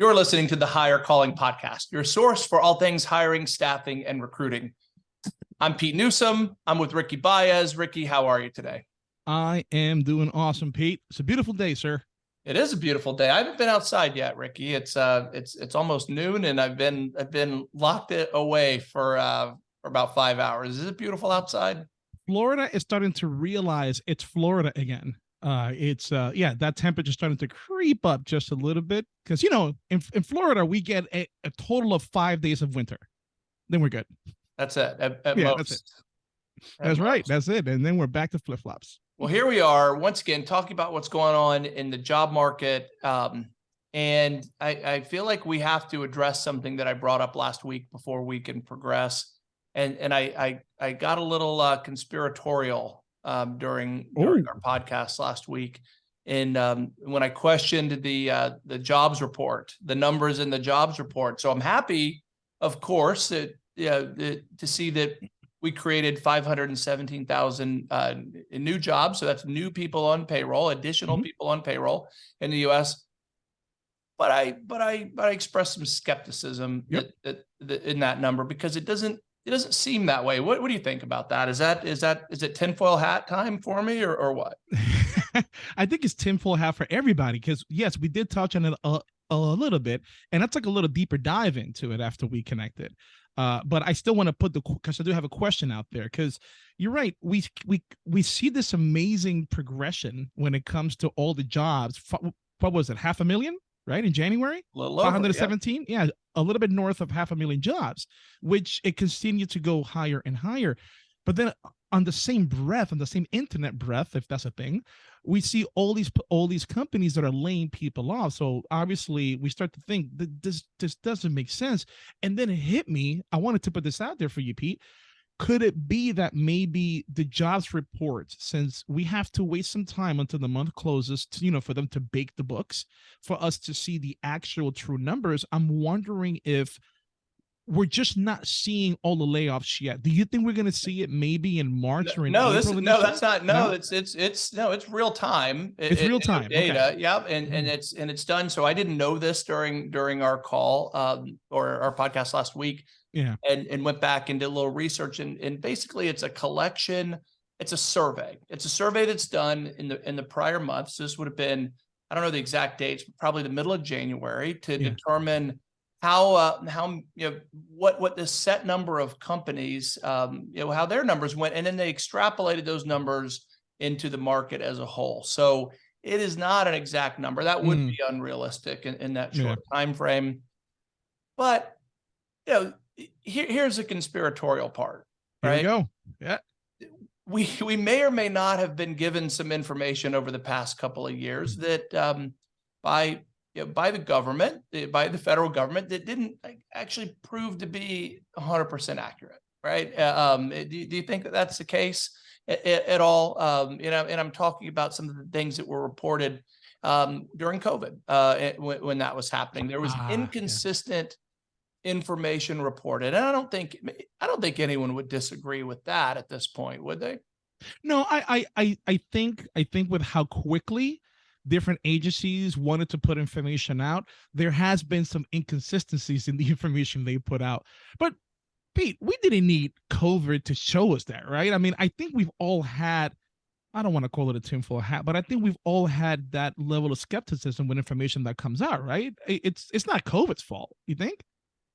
You're listening to the Hire Calling Podcast, your source for all things hiring, staffing, and recruiting. I'm Pete Newsome. I'm with Ricky Baez. Ricky, how are you today? I am doing awesome, Pete. It's a beautiful day, sir. It is a beautiful day. I haven't been outside yet, Ricky. It's uh, it's it's almost noon, and I've been I've been locked it away for uh for about five hours. Is it beautiful outside? Florida is starting to realize it's Florida again uh it's uh yeah that temperature starting to creep up just a little bit because you know in, in florida we get a, a, total of five days of winter then we're good. That's it at, at yeah, that's, it. that's right that's it and then we're back to flip-flops. Well here we are once again talking about what's going on in the job market um and i i feel like we have to address something that i brought up last week before we can progress and and i i, I got a little uh conspiratorial um, during, during our podcast last week. And um, when I questioned the uh, the jobs report, the numbers in the jobs report, so I'm happy, of course, that yeah, that to see that we created 517,000 uh, new jobs. So that's new people on payroll, additional mm -hmm. people on payroll in the U.S. But I, but I, but I expressed some skepticism yep. that, that, that in that number because it doesn't it doesn't seem that way. What, what do you think about that? Is that is that is it tinfoil hat time for me or or what? I think it's tinfoil hat for everybody because yes, we did touch on it a, a little bit, and that's like a little deeper dive into it after we connected. Uh, but I still want to put the because I do have a question out there because you're right. We we we see this amazing progression when it comes to all the jobs. What was it? Half a million? Right in January, 517, yeah. yeah, a little bit north of half a million jobs, which it continued to go higher and higher. But then uh, on the same breath, on the same internet breath, if that's a thing, we see all these all these companies that are laying people off. So obviously, we start to think that this this doesn't make sense. And then it hit me. I wanted to put this out there for you, Pete could it be that maybe the jobs report since we have to wait some time until the month closes to, you know for them to bake the books for us to see the actual true numbers i'm wondering if we're just not seeing all the layoffs yet. Do you think we're going to see it maybe in March or in no? April This no, that's not no, no. It's it's it's no, it's real time. It's it, real time data. Okay. Yep, and and mm-hmm. it's and it's done. So I didn't know this during during our call um, or our podcast last week yeah and and went back and did a little research and and basically it's a collection it's a survey it's a survey that's done in the in the prior months this would have been i don't know the exact dates but probably the middle of january to yeah. determine how uh, how you know what what the set number of companies um, you know how their numbers went and then they extrapolated those numbers into the market as a whole so it is not an exact number that would mm. be unrealistic in, in that short yeah. time frame but you know here, here's the conspiratorial part. Right? Here we go. Yeah. We we may or may not have been given some information over the past couple of years mm-hmm. that um, by you know, by the government, eh, by the federal government, that didn't actually prove to be 100% accurate, right? Uh, um, eh, do, do you think that that's the case at, at all? Um, you know, and I'm talking about some of the things that were reported um, during COVID uh, eh, when, when, that was happening. There was ah, inconsistent information reported. And I don't think I don't think anyone would disagree with that at this point, would they? No, I I I think I think with how quickly different agencies wanted to put information out, there has been some inconsistencies in the information they put out. But Pete, we didn't need COVID to show us that, right? I mean, I think we've all had I don't want to call it a tinfoil hat, but I think we've all had that level of skepticism with information that comes out, right? It's it's not COVID's fault, you think?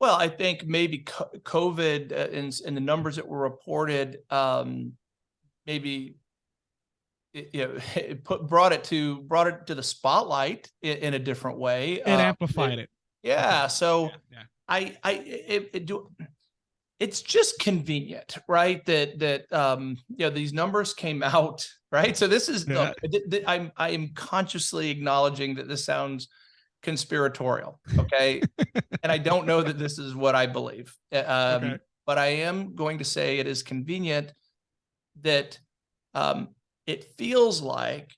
Well, I think maybe COVID uh, and, and the numbers that were reported, um, maybe it, you know, it put brought it to brought it to the spotlight in, in a different way. It uh, amplified it, it. Yeah. So yeah, yeah. I I it, it do it's just convenient, right? That that um, you know these numbers came out, right? So this is yeah. look, I'm I'm consciously acknowledging that this sounds conspiratorial. Okay. and I don't know that this is what I believe. Uh, um, okay. But I am going to say it is convenient that um, it feels like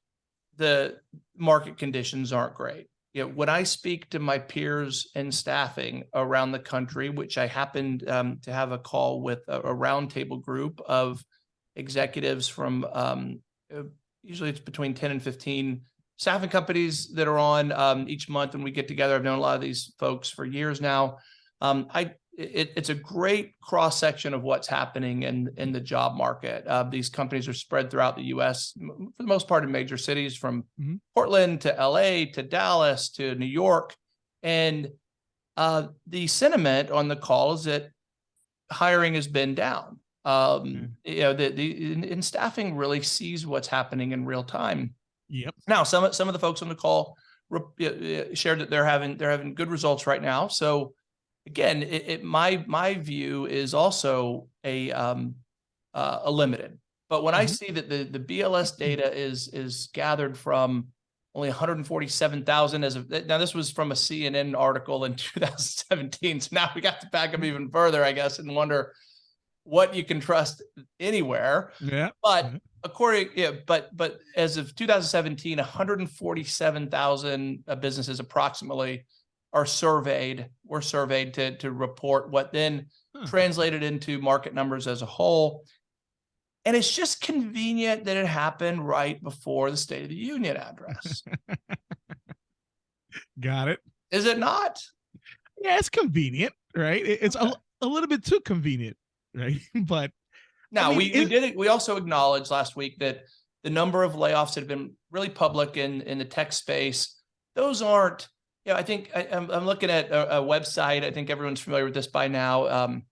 the market conditions aren't great. You know, when I speak to my peers in staffing around the country, which I happened um, to have a call with a, a roundtable group of executives from um, uh, usually it's between 10 and 15 staffing companies that are on um, each month when we get together. I've known a lot of these folks for years now. Um, I it, it's a great cross section of what's happening in in the job market. Uh, these companies are spread throughout the U.S. for the most part in major cities, from Mhm. Portland to L.A. to Dallas to New York, and uh, the sentiment on the call is that hiring has been down. Um, You know, the the in staffing really sees what's happening in real time. Yep. Now, some of some of the folks on the call re- shared that they're having they're having good results right now. So again, it, it my my view is also a um uh, a limited. But when I Mhm. see that the the BLS data is is gathered from only 147,000 as of now this was from a CNN article in 2017. So now we got to back up even further, I guess, and wonder what you can trust anywhere. Yeah. But Mhm. According, yeah, but but as of 2017, 147,000 uh, businesses approximately are surveyed, were surveyed to to report what then Huh. translated into market numbers as a whole. And it's just convenient that it happened right before the State of the Union address. Got it. Is it not? Yeah, it's convenient, right? It- It's a, a little bit too convenient, right? But Now, mean, we, we did. We also acknowledged last week that the number of layoffs that have been really public in, in the tech space, those aren't, you know, I think I, I'm, I'm looking at a, a website. I think everyone's familiar with this by now. Um,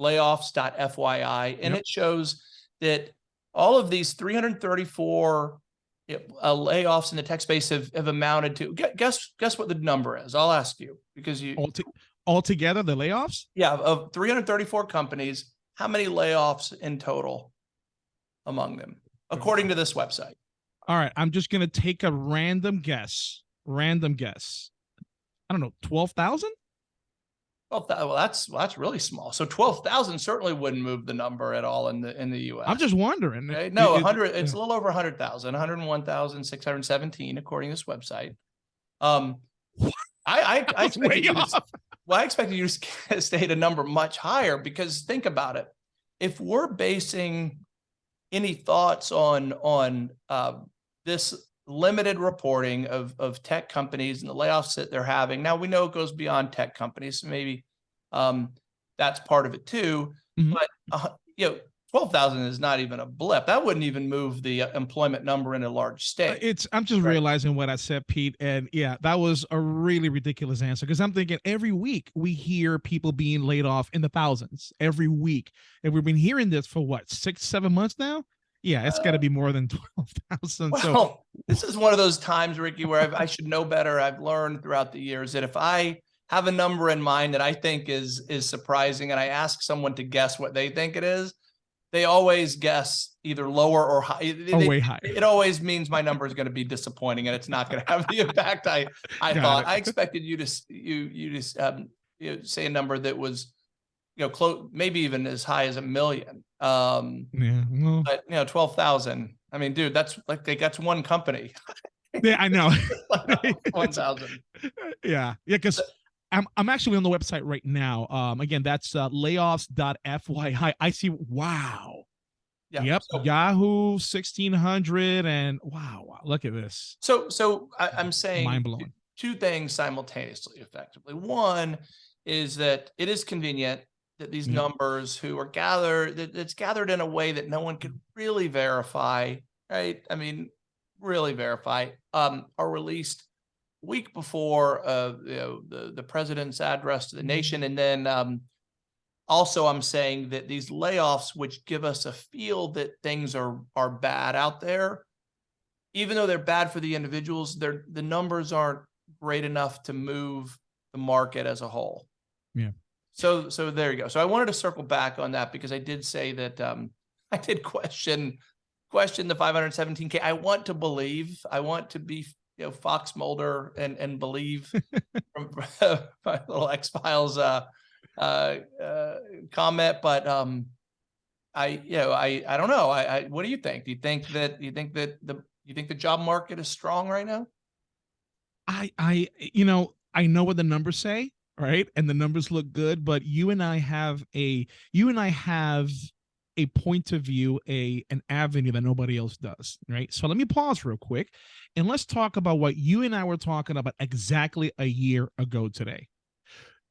layoffs.fyi, and Yep. it shows that all of these 334 you know, uh, layoffs in the tech space have, have amounted to guess guess what the number is. I'll ask you because you all to, altogether, the layoffs, yeah, of 334 companies, how many layoffs in total among them, according to this website? all right, I'm just gonna take a random guess. Random guess. I don't know, twelve thousand. Well, that, well, that's well, that's really small. So 12,000 certainly wouldn't move the number at all in the in the U.S. I'm just wondering. Okay, no, 100. It's a little over 100,000, 101,617, according to this website. Um, I I, I was way expected you to, off. Well, I expected you to state a number much higher because think about it. If we're basing any thoughts on on uh, this limited reporting of of tech companies and the layoffs that they're having, now we know it goes beyond tech companies, so maybe um, that's part of it too. Mhm. But uh, you know, twelve thousand is not even a blip. That wouldn't even move the uh, employment number in a large Uh, state. It's I'm just Right. realizing what I said, Pete, and yeah, that was a really ridiculous answer because I'm thinking every week we hear people being laid off in the thousands every week, and we've been hearing this for what six, seven months now. Yeah, it's got to be more than twelve thousand. So Well, this is one of those times, Ricky, where I've, I should know better. I've learned throughout the years that if I have a number in mind that I think is is surprising, and I ask someone to guess what they think it is, they always guess either lower or high. Oh, they- way higher. it always means my number is going to be disappointing, and it's not going to have the impact I I Got thought. it. I expected you to you you just um you know, say a number that was you know close, maybe even as high as a million. Um, Yeah, well, but you know, twelve thousand. I mean, dude, that's like they that's one company. yeah, I know. one thousand. yeah, yeah, because I'm I'm actually on the website right now. Um, again, that's uh, layoffs.fyi. I see. Wow. Yeah. Yep. So, Yahoo 1600 and wow, wow, look at this. so, so I, I'm saying Mind blowing. two things simultaneously, effectively. One is that it is convenient that these Mhm. numbers who are gathered that it's gathered in a way that no one could really verify, right? I mean, really verify, um, are released week before uh you know the the president's address to the nation and then um also i'm saying that these layoffs which give us a feel that things are are bad out there even though they're bad for the individuals they're the numbers aren't great enough to move the market as a whole. Yeah. so so there you go. So i wanted to circle back on that because i did say that um i did question question the 517k i want to believe i want to be you know fox mulder and and believe from my little x files uh uh uh comment but um i you know i i don't know. I i what do you think? Do you think that you think that the you think the job market is strong right now? I I you know, I know what the numbers say, right? And the numbers look good, but you and I have a you and I have a point of view, a an avenue that nobody else does, right? So let me pause real quick and let's talk about what you and I were talking about exactly a year ago today.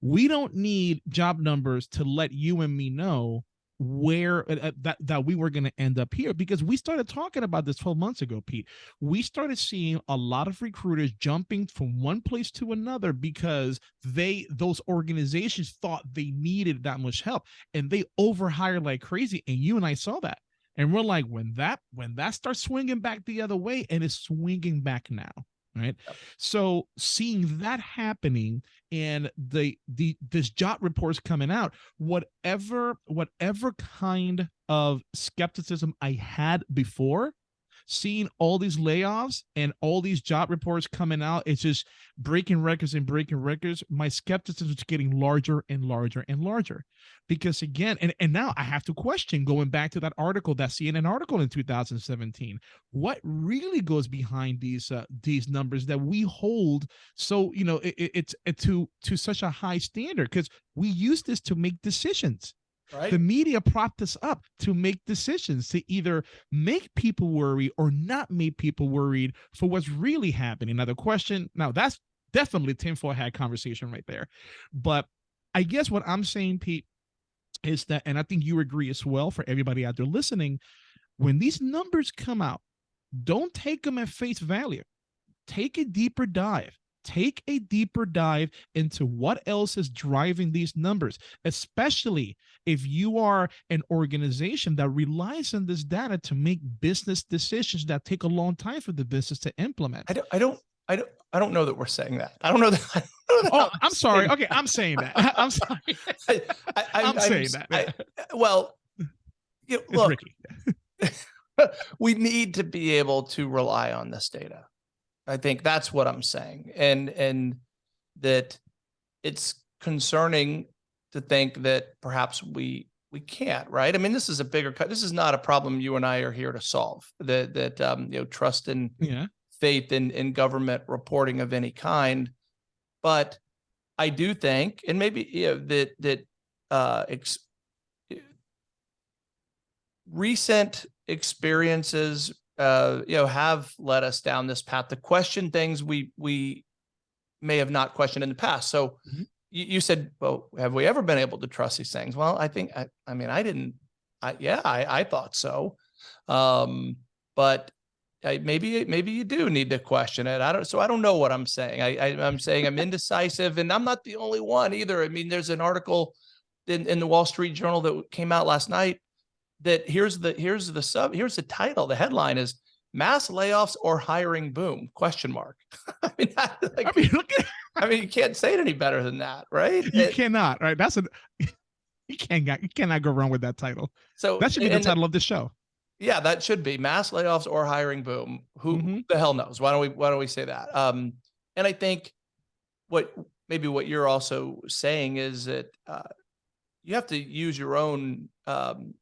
We don't need job numbers to let you and me know where uh, uh, that that we were going to end up here because we started talking about this 12 months ago pete. We started seeing a lot of recruiters jumping from one place to another because they those organizations thought they needed that much help and they overhired like crazy and you and i saw that. And we're like when that when that starts swinging back the other way and it's swinging back now right Yep. so seeing that happening and the the this jot reports coming out whatever whatever kind of skepticism i had before seeing all these layoffs and all these job reports coming out it's just breaking records and breaking records. My skepticism is getting larger and larger and larger. Because again and, and now i have to question going back to that article that cnn article in 2017 what really goes behind these uh, these numbers that we hold so you know it, it- it's it to to such a high standard? Because we use this to make decisions Right. the media propped us up to make decisions to either make people worry or not make people worried for what's really happening. Now the question now that's definitely tinfoil hat conversation right there. But i guess what i'm saying pete is that and i think you agree as well for everybody out there listening when these numbers come out don't take them at face value. Take a deeper dive take a deeper dive into what else is driving these numbers especially if you are an organization that relies on this data to make business decisions that take a long time for the business to implement. I don't, I don't, I don't, I don't know that we're saying that. I don't know that. Don't know that oh i'm sorry. saying okay i'm saying that. i'm sorry. I, I, I, i'm saying that. I- well, you It's look, we need to be able to rely on this data. I think that's what I'm saying. And, and that it's concerning to think that perhaps we, we can't, right? I mean, this is a bigger cut. This is not a problem you and I are here to solve. That, that, um, you know, trust and yeah faith in, in government reporting of any kind. But I do think, and maybe, you know, that, that, uh, ex- recent experiences, uh, you know, have led us down this path to question things we, we may have not questioned in the past. So Mhm. you, you said, well, have we ever been able to trust these things? Well, I think, I, I mean, I didn't, I, yeah, I, I thought so. Um, but I, maybe, maybe you do need to question it. I don't, so I don't know what I'm saying. I, I, I'm saying I'm indecisive and I'm not the only one either. I mean, there's an article in, in the Wall Street Journal that came out last night that here's the, here's the sub, here's the title. The headline is mass layoffs or hiring boom, question mark. I mean, that, like, i mean look at I mean, you can't say it any better than that, right? you It- cannot right that's a you can't you cannot go wrong with that title so that should be the title of this show Yeah, that should be mass layoffs or hiring boom. Who Mhm. the hell knows? Why don't we why don't we say that? Um, and I think what maybe what you're also saying is that uh, you have to use your own um,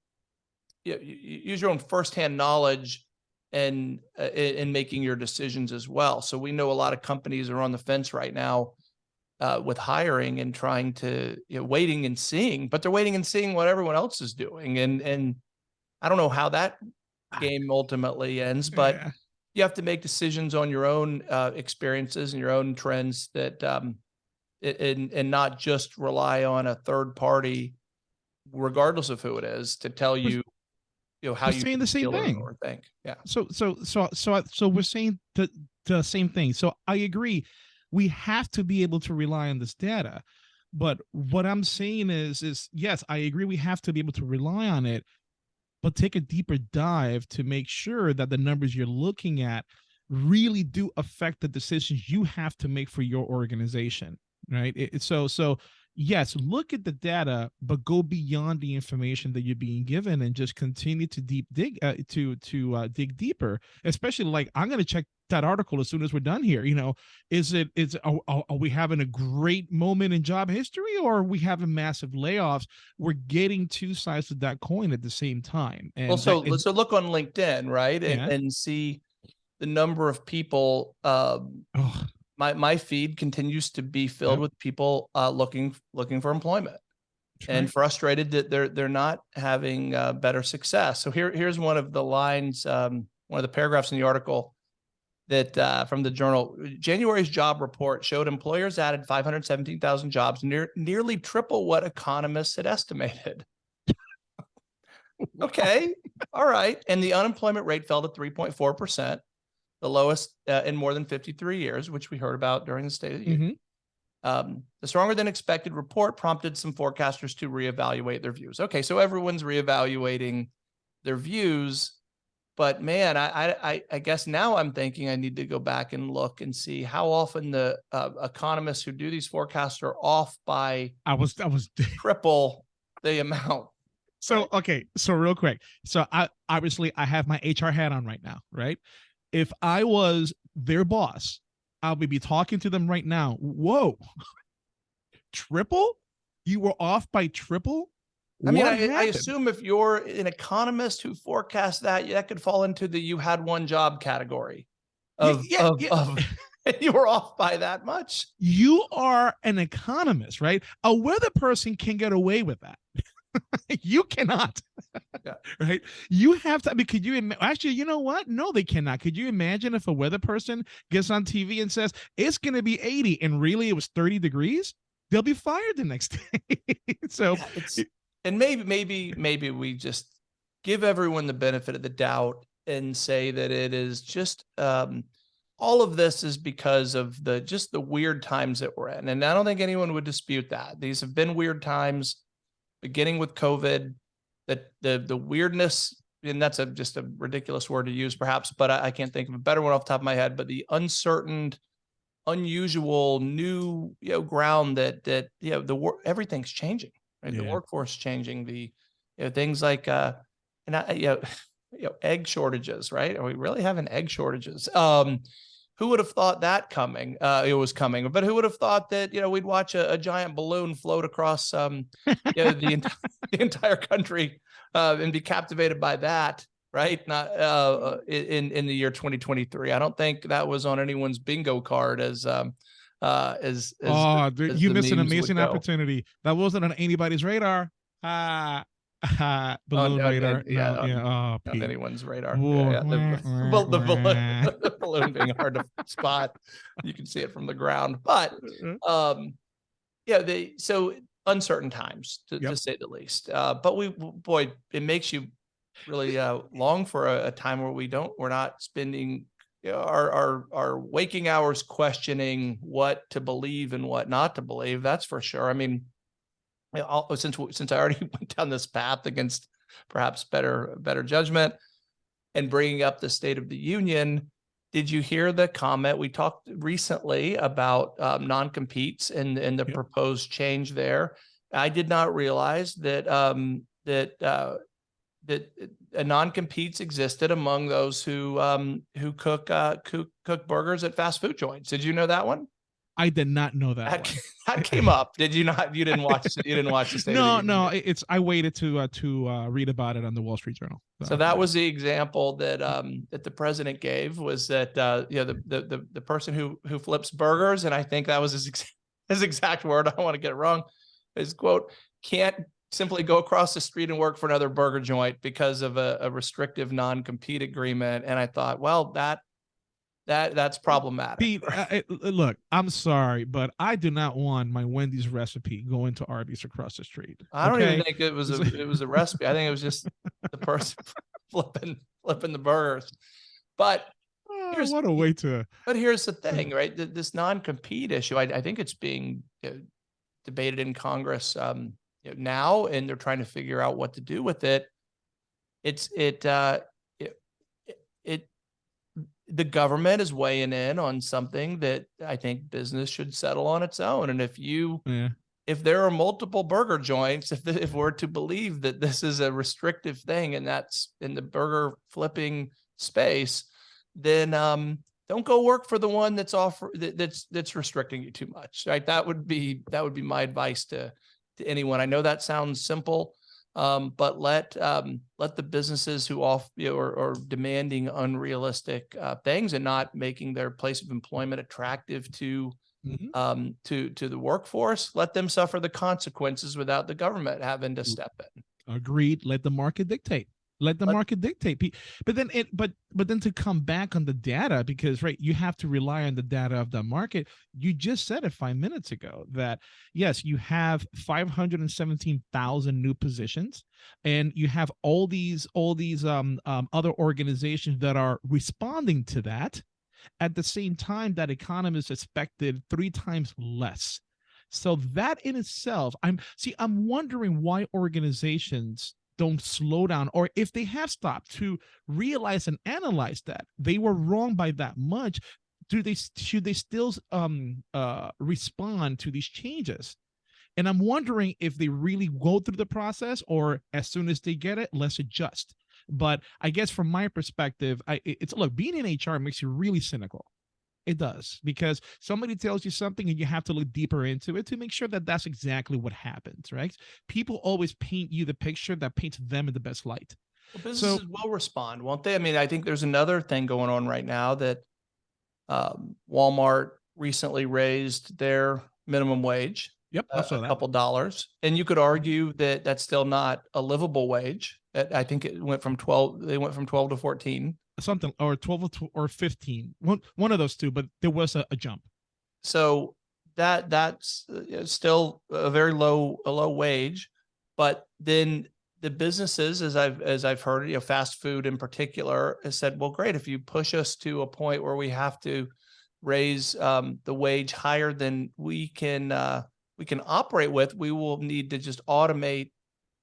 you, you use your own firsthand knowledge and uh, in, in making your decisions as well. So we know a lot of companies are on the fence right now uh, with hiring and trying to you know waiting and seeing, but they're waiting and seeing what everyone else is doing, and and I don't know how that game ultimately ends, but Yeah. you have to make decisions on your own uh, experiences and your own trends that um, and and not just rely on a third party, regardless of who it is, to tell you, you know, how we're you saying the same thing. or think. Yeah, so so so so so we're saying the the same thing. So i agree. We have to be able to rely on this data. But what i'm saying is is yes i agree we have to be able to rely on it but take a deeper dive to make sure that the numbers you're looking at really do affect the decisions you have to make for your organization right? It- it- so so yes look at the data but go beyond the information that you're being given and just continue to deep dig uh, to to uh, dig deeper especially like i'm going to check that article as soon as we're done here you know is it is are, are we having a great moment in job history or are we having massive layoffs we're getting two sides of that coin at the same time and well, so that- so look on LinkedIn, right, and, Yeah. and see the number of people. Um, oh, my my feed continues to be filled Yep. with people uh, looking looking for employment. and right. frustrated that they're they're not having uh, better success. So here here's one of the lines, um, one of the paragraphs in the article that uh, from the journal. January's job report showed employers added 517,000 jobs, near nearly triple what economists had estimated. okay, all right, and the unemployment rate fell to 3.4 percent, the lowest uh, in more than 53 years, which we heard about during the State of the Union. Mhm. Um, the stronger than expected report prompted some forecasters to reevaluate their views. Okay, so everyone's reevaluating their views, but man, I, I, I- I guess now I'm thinking I need to go back and look and see how often the uh, economists who do these forecasts are off by I was I was triple the amount. So okay, so real quick. So I obviously I have my HR hat on right now, right? If I was their boss, I would be talking to them right now. Whoa. triple? You were off by triple? I mean, I, I assume if you're an economist who forecasts that, that could fall into the you had one job category of, yeah, of, yeah. of you were off by that much. you are an economist, right? A weather person can get away with that. you cannot. Yeah. Right? You have to. I mean, could you actually? You know what? No, they cannot. Could you imagine if a weather person gets on TV and says it's going to be 80 and really it was 30 degrees? They'll be fired the next day. so Yeah, it's and maybe maybe maybe we just give everyone the benefit of the doubt and say that it is just um all of this is because of the just the weird times that we're in and i don't think anyone would dispute that these have been weird times beginning with covid that the the weirdness and that's a just a ridiculous word to use perhaps but I, I can't think of a better one off the top of my head but the uncertain unusual new you know ground that that you know the wor- everything's changing right? The workforce changing the you know things like uh and I, you know you know egg shortages right? Are we really having egg shortages? Um who would have thought that coming? Uh it was coming but who would have thought that you know we'd watch a, a giant balloon float across um you know, the, ent- the entire country uh and be captivated by that right? Not uh uh, in in the year 2023 i don't think that was on anyone's bingo card as um uh as, as oh, as you missed an amazing opportunity. That wasn't on anybody's radar. Ah, ah, balloon no, no, radar. yeah, No, on- yeah. Oh, on anyone's radar. Whoa, Yeah, yeah, the, well, the, balloon, the balloon being hard to spot. You can see it from the ground, but um, yeah, they so uncertain times to, Yep. to say the least. Uh, but we, boy, it makes you really uh, long for a, a time where we don't, we're not spending our our our waking hours questioning what to believe and what not to believe. That's for sure. I mean, I'll- since since I already went down this path against perhaps better better judgment and bringing up the State of the Union, did you hear the comment we talked recently about um, non-competes and and the proposed change there? I did not realize that um, that uh, that uh, non-competes existed among those who um, who cook uh, cook cook burgers at fast food joints. Did you know that one? I did not know that. That, that came up. Did you not? You didn't watch. You didn't watch the State of the no, Union, no, did you? it- it's I waited to uh, to uh, read about it on the Wall Street Journal. So that was the example that um that the president gave was that uh you know the the the, the person who who flips burgers and I think that was his ex- his exact word I don't want to get it wrong his quote can't simply go across the street and work for another burger joint because of a, a restrictive non-compete agreement and I thought well that that that's problematic Pete, uh, uh, look, I'm sorry, but I do not want my Wendy's recipe going to Arby's across the street. I don't even think it was a it was a recipe I think it was just the person flipping flipping the burgers but Oh, here's- what a way to. But here's the thing, right? This non-compete issue, I, I think it's being you know, debated in Congress um, you know, now, and they're trying to figure out what to do with it. It's it uh, the government is weighing in on something that I think business should settle on its own. And if you Yeah. if there are multiple burger joints, if the, if we're to believe that this is a restrictive thing and that's in the burger flipping space, then um, don't go work for the one that's offer that, that's that's restricting you too much. Right? That would be that would be my advice to to anyone. I know that sounds simple, um, but let um, let the businesses who off you know, are, are demanding unrealistic uh, things and not making their place of employment attractive to Mhm. um, to to the workforce. Let them suffer the consequences without the government having to step in. Agreed. Let the market dictate. Let the market dictate. But then it but but then to come back on the data because right, you have to rely on the data of the market. You just said it five minutes ago that yes, you have 517,000 new positions and you have all these all these um, um other organizations that are responding to that at the same time that economists expected three times less. So that in itself, I'm see, I'm wondering why organizations don't slow down, or if they have stopped to realize and analyze that they were wrong by that much. Do they should they still um uh respond to these changes? And I'm wondering if they really go through the process, or as soon as they get it, let's adjust. But I guess from my perspective, I it- it's look being in HR makes you really cynical. It does because somebody tells you something and you have to look deeper into it to make sure that that's exactly what happens, right? People always paint you the picture that paints them in the best light. Well, businesses So- will respond, won't they? I mean, I think there's another thing going on right now that um, Walmart recently raised their minimum wage Yep, saw a that. couple dollars, and you could argue that that's still not a livable wage. Uh, I think it went from twelve. They went from twelve to fourteen. Something or 12 or or 15. One one of those two, but there was a, a jump. So that that's uh, still a very low a low wage, but then the businesses, as I've as I've heard, you know, fast food in particular, has said, well, great, if you push us to a point where we have to raise um, the wage higher than we can uh, we can operate with, we will need to just automate.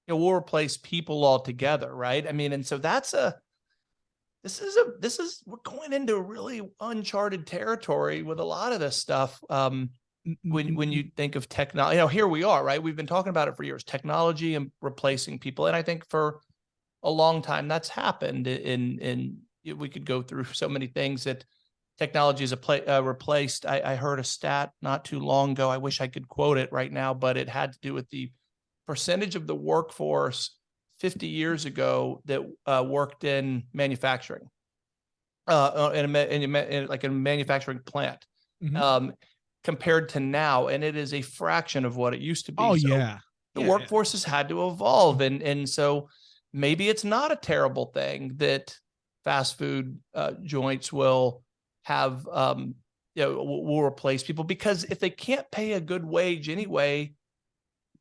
You know, we'll replace people altogether, right? I mean, and so that's a this is a this is we're going into really uncharted territory with a lot of this stuff. Um, when when you think of technology, you know, here we are, right? We've been talking about it for years, technology and replacing people, and I think for a long time that's happened. In in we could go through so many things that technology is play, uh, replaced. I, I heard a stat not too long ago. I wish I could quote it right now, but it had to do with the percentage of the workforce 50 years ago that uh, worked in manufacturing, uh, uh, in a, in a, in like a manufacturing plant Mhm. um, compared to now, and it is a fraction of what it used to be. oh So yeah. the Yeah, yeah. workforce has had to evolve, and and so maybe it's not a terrible thing that fast food uh, joints will have um, you know will replace people because if they can't pay a good wage anyway,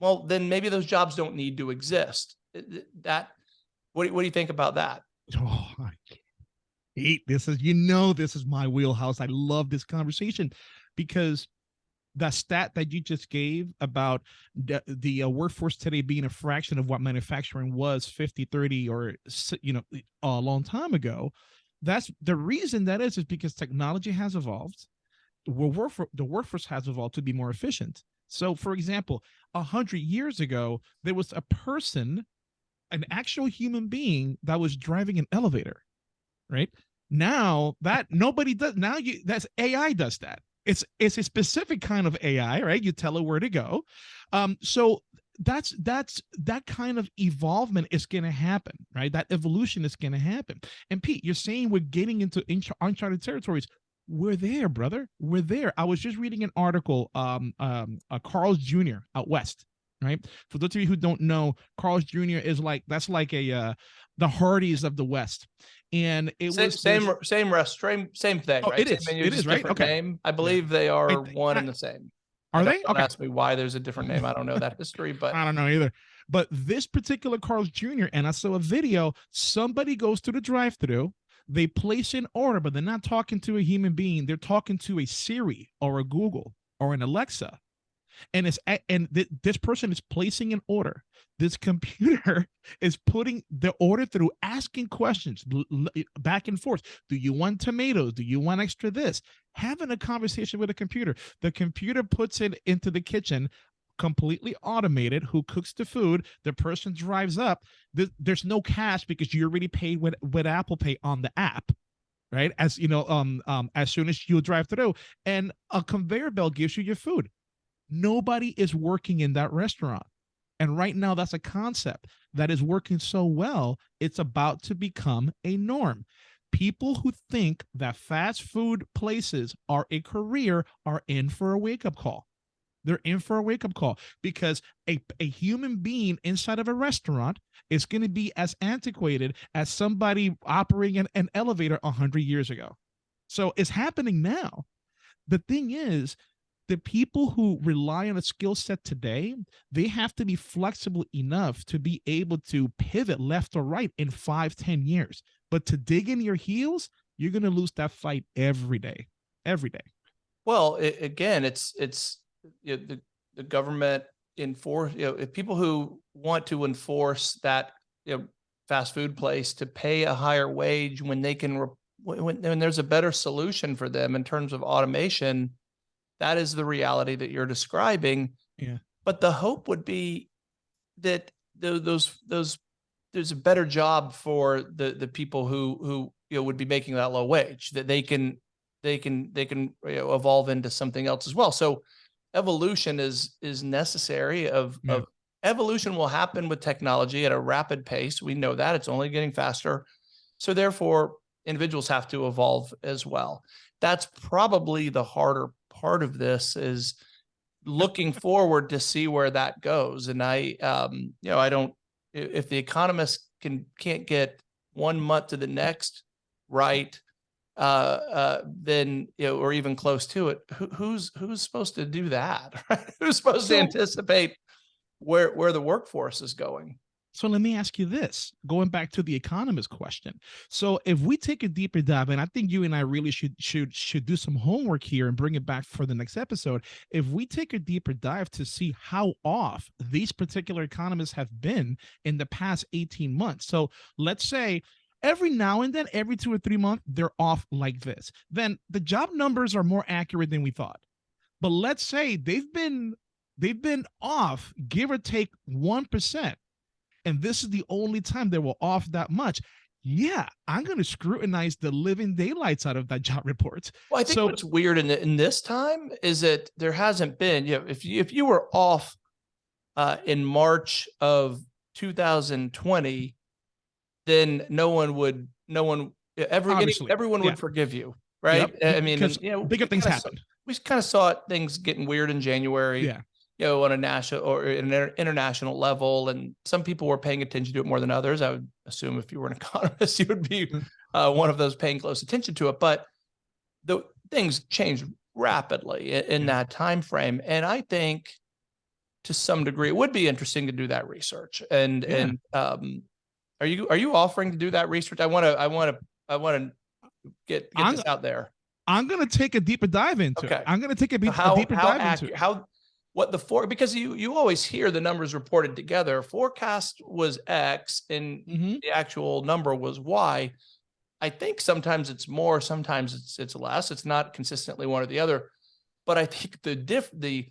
well then maybe those jobs don't need to exist. Th- th- That what do, what do you think about that? Oh, I hate this is you know this is my wheelhouse. I love this conversation because the stat that you just gave about the, the uh, workforce today being a fraction of what manufacturing was 50 30 or you know a long time ago that's the reason that is is because technology has evolved Well, workfor- the workforce has evolved to be more efficient so for example a hundred years ago there was a person an actual human being that was driving an elevator right? Now that nobody does now you that's ai does that. It's it's a specific kind of ai right? You tell it where to go. Um so that's that's that kind of evolvement is going to happen right? That evolution is going to happen. And pete you're saying we're getting into uncharted territories. We're there brother. We're there. I was just reading an article um um uh, carl's jr out west right for those of you who don't know carl's jr is like that's like a uh the Hardee's of the West, and it Same was same same rest same same thing. Oh, right? it is. menu, It is, right? Okay. Name. I believe they are one I- and the same. Are they? Don't Okay. ask me why there's a different name. I don't know that history, but I don't know either. But this particular Carl's Jr. and I saw a video. Somebody goes to the drive-through. They place an order, but they're not talking to a human being. They're talking to a Siri or a Google or an Alexa. And it's and th- this person is placing an order. This computer is putting the order through, asking questions back and forth. Do you want tomatoes? Do you want extra this? Having a conversation with a computer. The computer puts it into the kitchen completely automated who cooks the food the person drives up Th- there's no cash because you already paid with with apple pay on the app right as you know um um as soon as you drive through and a conveyor belt gives you your food nobody is working in that restaurant and right now that's a concept that is working so well it's about to become a norm people who think that fast food places are a career are in for a wake up call. They're in for a wake up call because a, a human being inside of a restaurant is going to be as antiquated as somebody operating an, an elevator 100 years ago. So it's happening now. The thing is, the people who rely on a skill set today, they have to be flexible enough to be able to pivot left or right in five, ten years. But to dig in your heels, you're going to lose that fight every day, every day. Well, it, again, it's it's you know, the the government enforce you know if people who want to enforce that you know fast food place to pay a higher wage when they can re- when, when there's a better solution for them in terms of automation that is the reality that you're describing. Yeah. But the hope would be that those those there's a better job for the the people who who you know would be making that low wage that they can they can they can you know, evolve into something else as well. So evolution is is necessary of Yeah. of evolution will happen with technology at a rapid pace. We know that it's only getting faster. So therefore individuals have to evolve as well. That's probably the harder part of this is looking forward to see where that goes. And I, um, you know, I don't, if the economists can, can't get one month to the next right, uh, uh, then, you know, or even close to it, who, who's, who's supposed to do that? Right? Who's supposed So- to anticipate where, where the workforce is going? So let me ask you this, going back to the economist question. So if we take a deeper dive, and I think you and I really should should should do some homework here and bring it back for the next episode. If we take a deeper dive to see how off these particular economists have been in the past 18 months. So let's say every now and then, every two or three months, they're off like this. Then the job numbers are more accurate than we thought. But let's say they've been they've been off, give or take one percent and this is the only time they were off that much yeah i'm going to scrutinize the living daylights out of that job report Well, I think So- what's weird in the, in this time is that there hasn't been, you know, if you, if you were off uh, in March of 2020, then no one would, no one, every, Obviously, everyone yeah. would forgive you, right? Yep, I mean, and, you know, bigger things saw- happen We kind of saw it, things getting weird in January. Yeah. You know, on a national or an international level, and some people were paying attention to it more than others. I would assume if you were an economist, you would be Mm. uh, one of those paying close attention to it. But the things changed rapidly in Yeah. that time frame, and I think to some degree it would be interesting to do that research. And Yeah. and um, are you are you offering to do that research? I want to I want to I want to get get I'm- this out there. i'm going to take a deeper dive into Okay. it i'm going to take a, be- a deeper how dive into it how what the for because you you always hear the numbers reported together. Forecast was X and Mhm. the actual number was Y. I think sometimes it's more, sometimes it's it's less. It's not consistently one or the other. But I think the diff the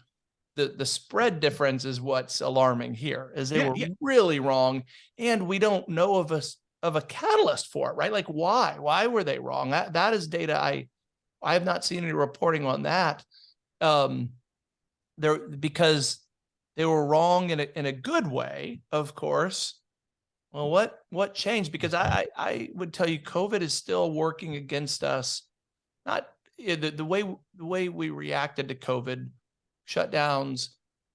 the the spread difference is what's alarming here, is they Yeah, were yeah. really wrong, and we don't know of a of a catalyst for it, right? Like why? Why were they wrong? That that is data I I have not seen any reporting on that. Um, there because they were wrong in a in a good way, of course. Well, what what changed? Because I I, I would tell you, COVID is still working against us. Not the the way the way we reacted to COVID, shutdowns,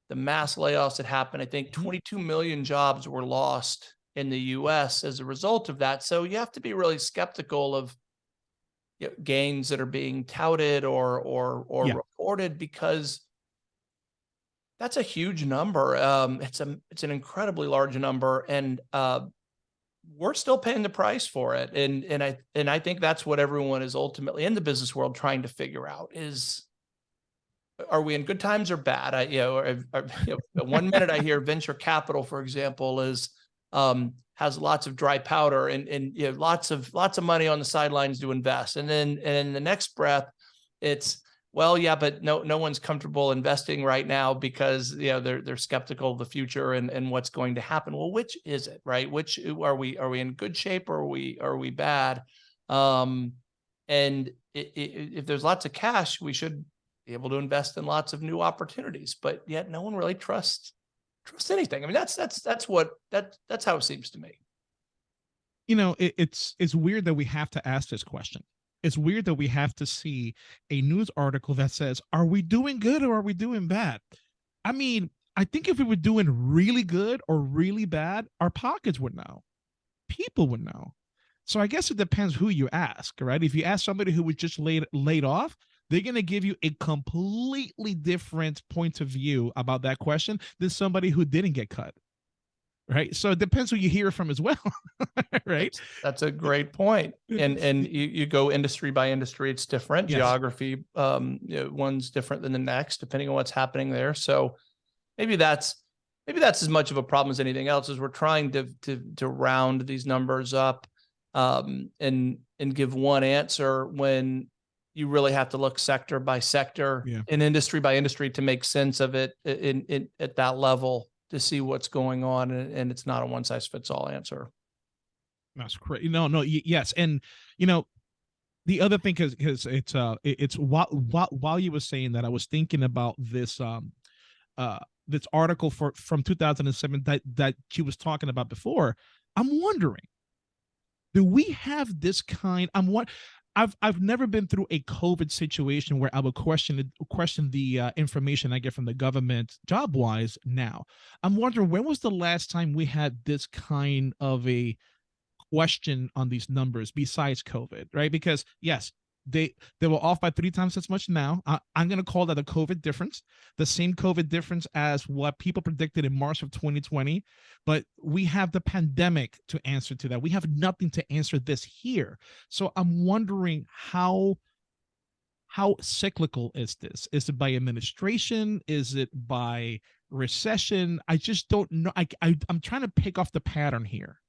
the mass layoffs that happened. I think Mhm. 22 million jobs were lost in the U.S. as a result of that. So you have to be really skeptical of you know, gains that are being touted or or or Yeah. reported because that's a huge number. Um, it's a it's an incredibly large number, and uh, we're still paying the price for it. And and I and I think that's what everyone is ultimately in the business world trying to figure out is. Are we in good times or bad? I, you know, or, or, you know, one minute I hear venture capital, for example, is um, has lots of dry powder and and you know, lots of lots of money on the sidelines to invest, and then and in the next breath, it's well, yeah, but no no one's comfortable investing right now because you know they're they're skeptical of the future and and what's going to happen. Well, which is it, right? Which are we are we in good shape or are we are we bad? Um, and i- i- if there's lots of cash, we should be able to invest in lots of new opportunities. But yet, no one really trusts trust anything. I mean, that's that's that's what that that's how it seems to me. you know, it, it's it's weird that we have to ask this question. It's weird that we have to see a news article that says, "Are we doing good or are we doing bad?" I mean, I think if we were doing really good or really bad, our pockets would know. People would know. So I guess it depends who you ask, right? If you ask somebody who was just laid laid off, they're going to give you a completely different point of view about that question than somebody who didn't get cut. Right. So it depends who you hear from as well. right. That's a great. And and you, you go industry by industry, it's different. Yes. Geography, um, you know, one's different than the next, depending on what's happening there. So maybe that's maybe that's as much of a problem as anything else. Is we're trying to to to round these numbers up um, and and give one answer when you really have to look sector by sector Yeah. and industry by industry to make sense of it in, in at that level to see what's going on and, and it's not a one size fits all answer. That's crazy. No, no, yes, and you know, the other thing is because it's uh, it- it's while, while while you were saying that, I was thinking about this um, uh, this article for from 2007 that that she was talking about before. I'm wondering, do we have this kind? I'm what. I've I've never been through a COVID situation where I would question question the uh, information I get from the government job wise. Now, I'm wondering when was the last time we had this kind of a question on these numbers besides COVID, right? Because yes, they they were off by three times as much now. I, I'm going to call that a COVID difference, the same COVID difference as what people predicted in March of 2020. But we have the pandemic to answer to that. We have nothing to answer this here. So I'm wondering how how cyclical is this? Is it by administration? Is it by recession? I just don't know. I, I I'm trying to pick off the pattern here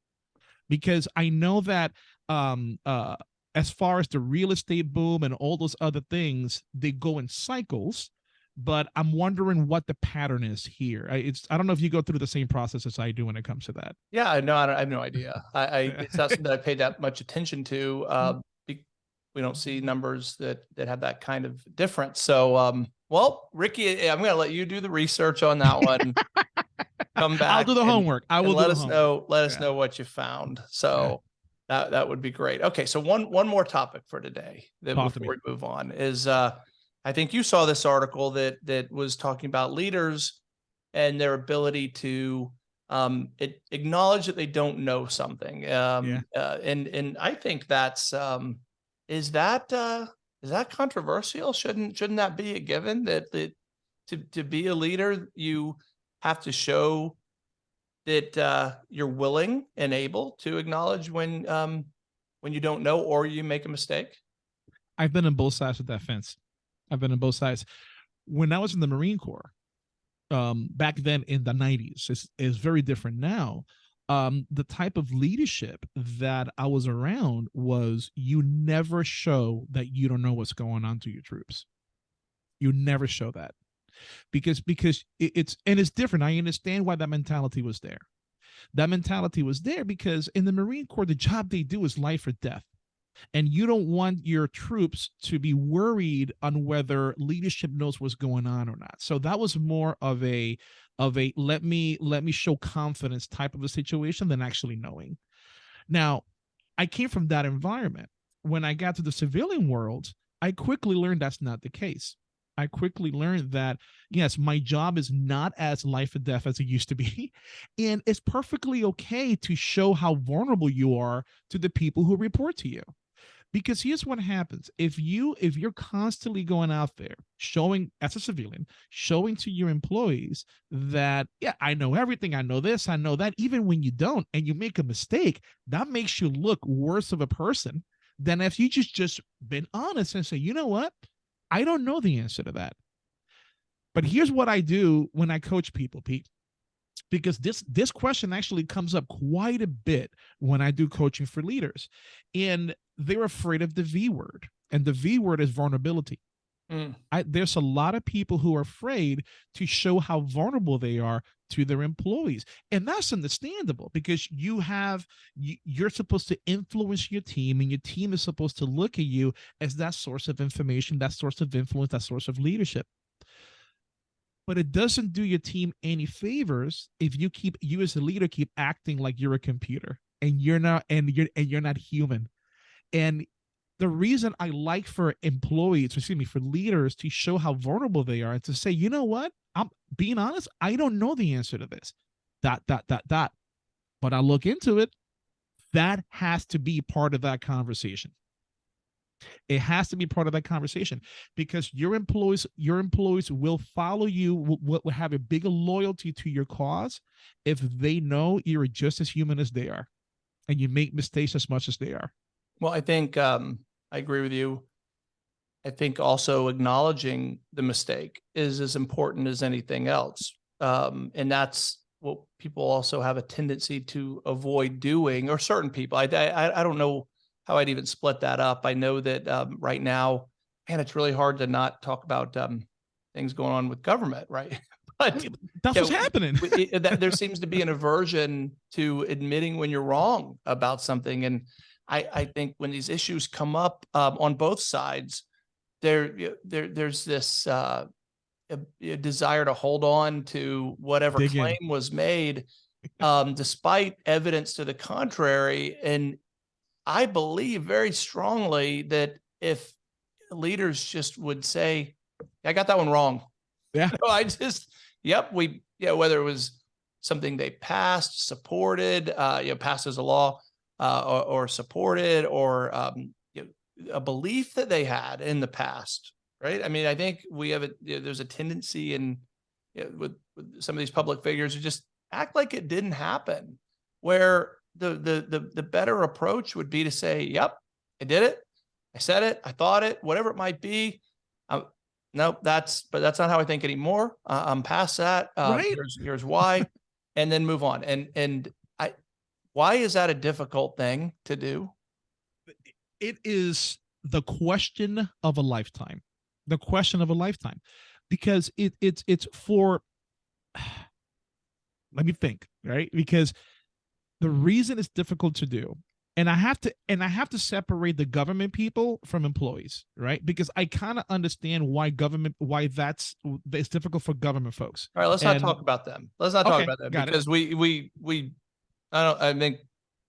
because I know that um uh as far as the real estate boom and all those other things, they go in cycles. But I'm wondering what the pattern is here. I, it's I don't know if you go through the same process as I do when it comes to that. Yeah, no. I, don't- I have no idea. I, I it's not something that I paid that much attention to. Uh, be- we don't see numbers that that have that kind of difference. So, um, well, Ricky, I'm going to let you do the research on that one. Come back. I'll do the and- homework. I will let us homework. know. Let us Yeah. know what you found. So that that would be great. Okay, so one one more topic for today that Talk to we move on is uh, I think you saw this article that that was talking about leaders and their ability to um, it, acknowledge that they don't know something. Um, Yeah. uh, and and I think that's um, is that uh, is that controversial? Shouldn't shouldn't that be a given that that to to be a leader you have to show that uh, you're willing and able to acknowledge when um, when you don't know or you make a mistake. I've been on both sides of that fence. I've been on both sides. When I was in the Marine Corps, um, back then in the 90s, it's, is very different now. Um, the type of leadership that I was around was you never show that you don't know what's going on to your troops. You never show that because because it's and it's different. I understand why that mentality was there. That mentality was there because in the Marine Corps, the job they do is life or death. And you don't want your troops to be worried on whether leadership knows what's going on or not. So that was more of a of a let me let me show confidence type of a situation than actually knowing. Now i came from that environment. When i got to the civilian world i quickly learned that's not the case i quickly learned that yes my job is not as life or death as it used to be and it's perfectly okay to show how vulnerable you are to the people who report to you. Because here's what happens. If you if you're constantly going out there showing as a civilian showing to your employees that yeah i know everything. I know this. I know that. Even when you don't and you make a mistake that makes you look worse of a person than if you just just been honest and say you know what i don't know the answer to that but here's what i do when i coach people pete because this this question actually comes up quite a bit when I do coaching for leaders. And they're afraid of the V word. And the V word is vulnerability. Mm. I, there's a lot of people who are afraid to show how vulnerable they are to their employees and that's understandable because you have you, you're supposed to influence your team and your team is supposed to look at you as that source of information that source of influence that source of leadership but it doesn't do your team any favors if you keep you as a leader keep acting like you're a computer and you're not and you're and you're not human and the reason i like for employees excuse me for leaders to show how vulnerable they are and to say you know what? I'm being honest i don't know the answer to this. Dot dot dot dot but i look into it that has to be part of that conversation. It has to be part of that conversation because your employees your employees will follow you will, will have a bigger loyalty to your cause if they know you're just as human as they are and you make mistakes as much as they are. Well, I think um, I agree with you. I think also acknowledging the mistake is as important as anything else. Um, and that's what people also have a tendency to avoid doing, or certain people. I, I, I don't know how I'd even split that up. I know that um, right now, man, it's really hard to not talk about um, things going on with government, right? But that's what's happening it- that there seems to be an aversion to admitting when you're wrong about something. And I, I think when these issues come up um, on both sides, there, there, there's this uh, a, a desire to hold on to whatever Dig in. claim was made, um, despite evidence to the contrary. And I believe very strongly that if leaders just would say, "I got that one wrong," Yeah. No, I just, yep, we, yeah, whether it was something they passed, supported, uh, you know, passed as a law, uh, or, or supported, or, um, you know, a belief that they had in the past, right? I mean, I think we have a, you know, there's a tendency in, you know, with, with some of these public figures to just act like it didn't happen, where the, the, the, the better approach would be to say, yep, I did it. I said it. I thought it, whatever it might be. Um, nope, that's, but that's not how I think anymore. Uh, I'm past that. Uh, Right. Here's, here's why, and then move on. And, and why is that a difficult thing to do? it is the question of a lifetime the question of a lifetime because it it's it's for let me think right because the reason it's difficult to do and i have to and i have to separate the government people from employees right because i kind of understand why government why that's it's difficult for government folks All right, let's not talk about them. Let's not talk Okay, about them got it. because we, we, we, I don't, I think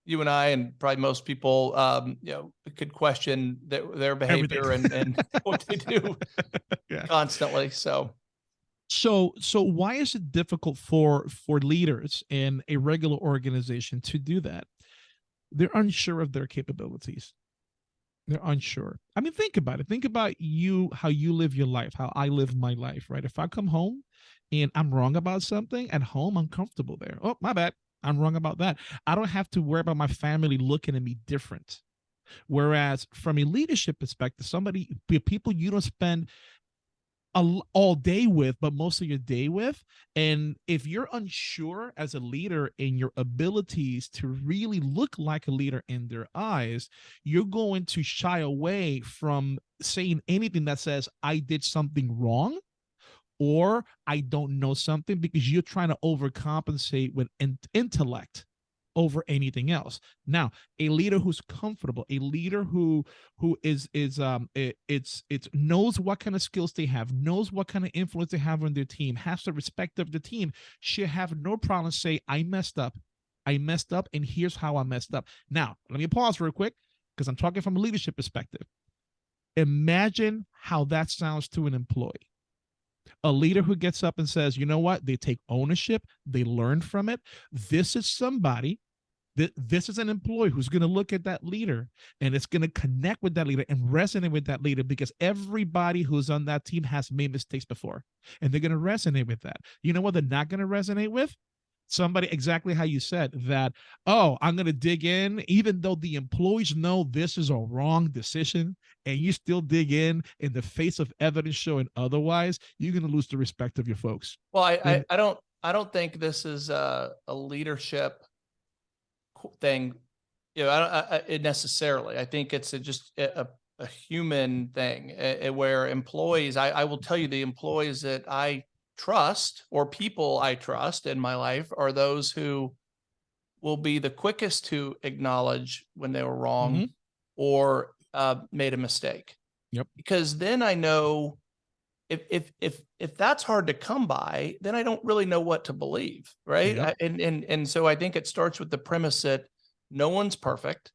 you and I and probably most people, um, you know, could question their, their behavior and, and what they do Yeah. constantly. So. so so why is it difficult for for leaders in a regular organization to do that? They're unsure of their capabilities. They're unsure. I mean think about it. Think about you how you live your life how i live my life right? If i come home and i'm wrong about something at home i'm comfortable there. Oh my bad i'm wrong about that i don't have to worry about my family looking at me different whereas from a leadership perspective somebody people you don't spend a all day with, but most of your day with. And if you're unsure as a leader in your abilities to really look like a leader in their eyes, you're going to shy away from saying anything that says, I did something wrong or I don't know something because you're trying to overcompensate with in- intellect over anything else. Now, a leader who's comfortable, a leader who who is is um it, it's it's knows what kind of skills they have, knows what kind of influence they have on their team, has the respect of the team, should have no problem say I messed up. I messed up and here's how I messed up. Now, let me pause real quick because I'm talking from a leadership perspective. Imagine how that sounds to an employee a leader who gets up and says, you know what, they take ownership, they learn from it. This is somebody that this is an employee who's going to look at that leader and it's going to connect with that leader and resonate with that leader because everybody who's on that team has made mistakes before and they're going to resonate with that. You know what they're not going to resonate with? Somebody exactly how you said that, oh, I'm going to dig in, even though the employees know this is a wrong decision, and you still dig in in the face of evidence showing otherwise, you're going to lose the respect of your folks. Well, I, I, I don't, I don't think this is a, a leadership thing. You know, I don't, I, it necessarily, I think it's a, just a, a, a human thing uh, where employees, I, I will tell you the employees that I trust or people I trust in my life are those who will be the quickest to acknowledge when they were wrong Mhm. or uh, made a mistake. Yep. Because then I know if if if if that's hard to come by, then I don't really know what to believe, right? Yep. I- And and and so I think it starts with the premise that no one's perfect.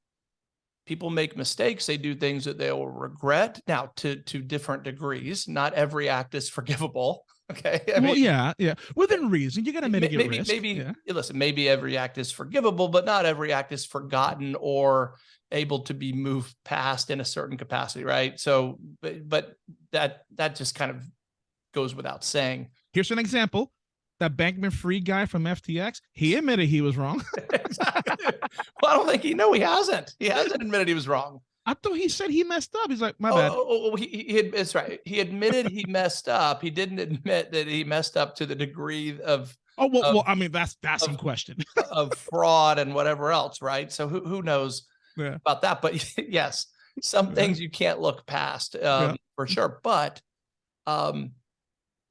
People make mistakes. They do things that they will regret. Now, to to different degrees. Not every act is forgivable. Okay. I well, mean, yeah, yeah. Within reason, you got to mitigate maybe risk. maybe yeah. yeah, listen. Maybe every act is forgivable, but not every act is forgotten or able to be moved past in a certain capacity, right? So, but but that that just kind of goes without saying. Here's an example. That Bankman-Fried guy from FTX, he admitted he was wrong. exactly. Well, I don't think he. No, he hasn't. He hasn't admitted he was wrong. I thought he said he messed up. He's like, my Oh, bad. oh, oh, oh, he, he had, that's right. He admitted he messed up. He didn't admit that he messed up to the degree of Oh well, of- well, I mean that's that's of- in question. of fraud and whatever else, right? So who who knows Yeah. about that? But yes, some Yeah. things you can't look past um, for sure. But um,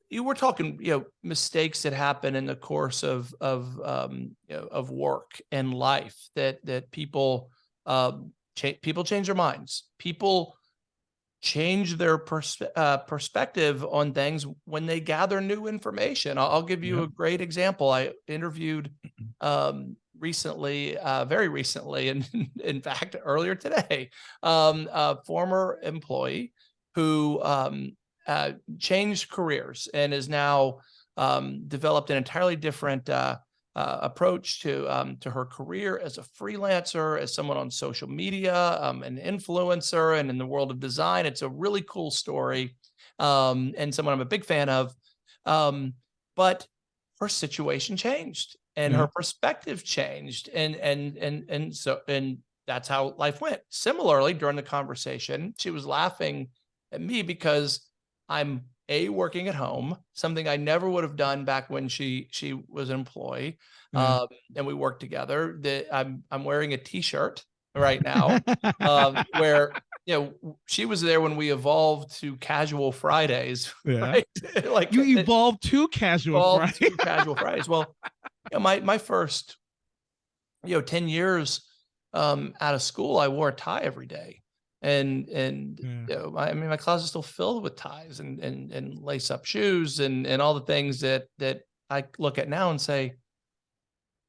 you were talking, you know, mistakes that happen in the course of of um, you know, of work and life that that people um, cha- people change their minds. People change their pers- uh, perspective on things when they gather new information. I'll, I'll give you Yeah. a great example. I interviewed um, recently, uh, very recently, and in fact, earlier today, um, a former employee who um, uh, changed careers and is now um, developed an entirely different uh, approach to um, to her career as a freelancer, as someone on social media, um, an influencer, and in the world of design. It's a really cool story, um, and someone I'm a big fan of. Um, but her situation changed, and her perspective changed, and and and and so and that's how life went. Similarly, during the conversation, she was laughing at me because I'm a working at home, something I never would have done back when she she was an employee, Yeah. um, and we worked together. That I'm I'm wearing a T-shirt right now, um, where you know she was there when we evolved to casual Fridays, yeah. right? like You it- evolved to casual, evolved right? to casual Fridays. Well, you know, my my first, you know, ten years um, out of school, I wore a tie every day, and and Yeah. you know, I, mean, my closet's still filled with ties and and and lace up shoes and and all the things that that I look at now and say,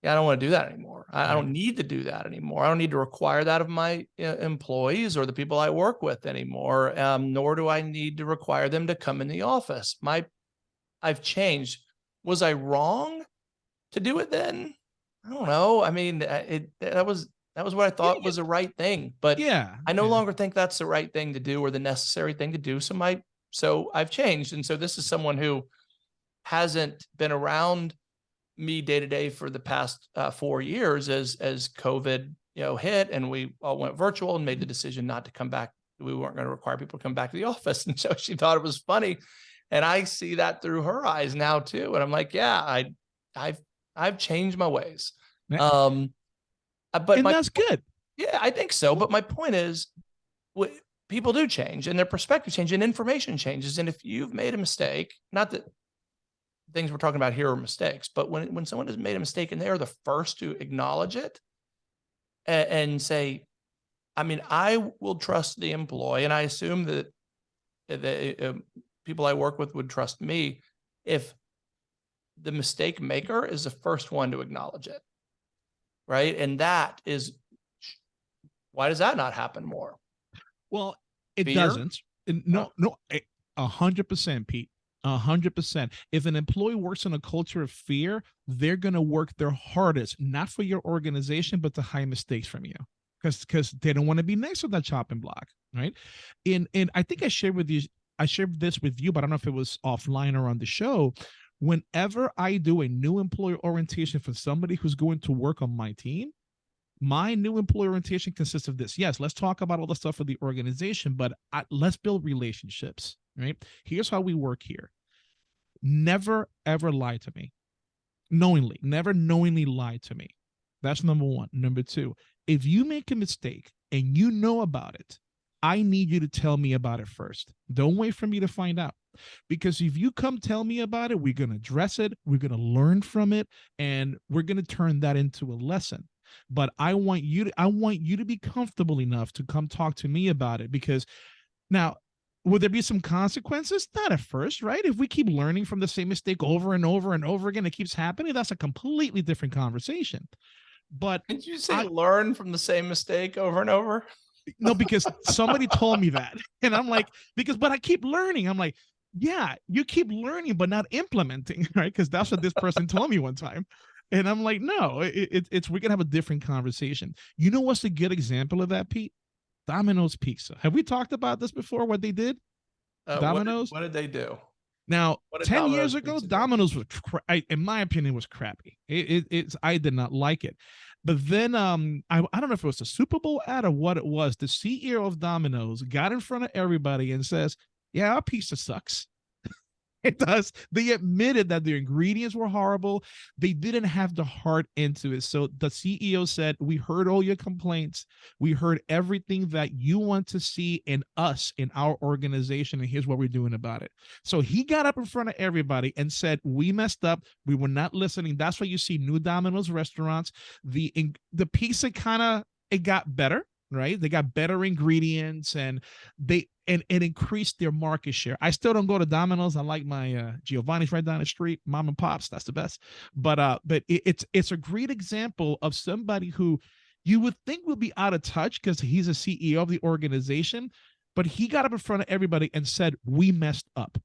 yeah, I don't want to do that anymore. I, I don't need to do that anymore. I don't need to require that of my uh, employees or the people I work with anymore. Um, nor do I need to require them to come in the office. My, I've changed. Was I wrong to do it then? I don't know. I mean, it that was that was what I thought yeah. was the right thing, but yeah. I no yeah. longer think that's the right thing to do or the necessary thing to do. So my so I've changed. And so this is someone who hasn't been around me day to day for the past uh, four years as as COVID you know hit and we all went virtual and made the decision not to come back. We weren't going to require people to come back to the office, and so she thought it was funny, and I see that through her eyes now too. And I'm like, yeah, I I've I've changed my ways. Um, uh, but and my that's good. yeah, I think so. But my point is, wh- people do change and their perspective changes and information changes. And if you've made a mistake, not that things we're talking about here are mistakes, but when when someone has made a mistake and they are the first to acknowledge it and, and say, I mean, I will trust the employee, and I assume that the uh, people I work with would trust me if the mistake maker is the first one to acknowledge it right and that is why does that not happen more Well, it Fear? doesn't. No, Oh. no, a- hundred percent, Pete. A hundred percent. If an employee works in a culture of fear, they're gonna work their hardest, not for your organization, but to hide mistakes from you. Because because they don't want to be next to that chopping block, right? And and I think I shared with you, I shared this with you, but I don't know if it was offline or on the show. Whenever I do a new employer orientation for somebody who's going to work on my team, my new employee orientation consists of this. Yes, let's talk about all the stuff for the organization, but I, let's build relationships, right? Here's how we work here. Never ever lie to me knowingly, never knowingly lie to me. That's number one. Number two, if you make a mistake and you know about it, I need you to tell me about it first. Don't wait for me to find out. Because if you come tell me about it, we're going to address it, we're going to learn from it, and we're going to turn that into a lesson but I want you to I want you to be comfortable enough to come talk to me about it because now would there be some consequences? Not at first, right? If we keep learning from the same mistake over and over and over again, it keeps happening, that's a completely different conversation. but Did you say I- learn from the same mistake over and over? no, because somebody told me that. And I'm like, because, but I keep learning. I'm like, yeah, you keep learning, but not implementing, right? Because that's what this person told me one time. And I'm like, no, it, it, it's, we're going to have a different conversation. You know what's a good example of that, Pete? Domino's Pizza. Have we talked about this before, what they did? Uh, what did- Domino's? What did they do? Now, 10 Domino's years ago? Domino's was, cra- I, in my opinion, was crappy. It, it, it's, I did not like it. But then, um, I, I don't know if it was a Super Bowl ad or what it was. The CEO of Domino's got in front of everybody and says, Yeah, our pizza sucks. it does. They admitted that the ingredients were horrible. They didn't have the heart into it. So the CEO said, We heard all your complaints. We heard everything that you want to see in us, in our organization. And here's what we're doing about it. So he got up in front of everybody and said, "We messed up. We were not listening." That's why you see new Domino's restaurants. The the pizza kind of it got better, right? They got better ingredients and they and it increased their market share. I still don't go to Domino's. I like my uh, Giovanni's right down the street, mom and pops. That's the best. But uh, but it, it's it's a great example of somebody who you would think would be out of touch because he's a CEO of the organization, but he got up in front of everybody and said, "We messed up."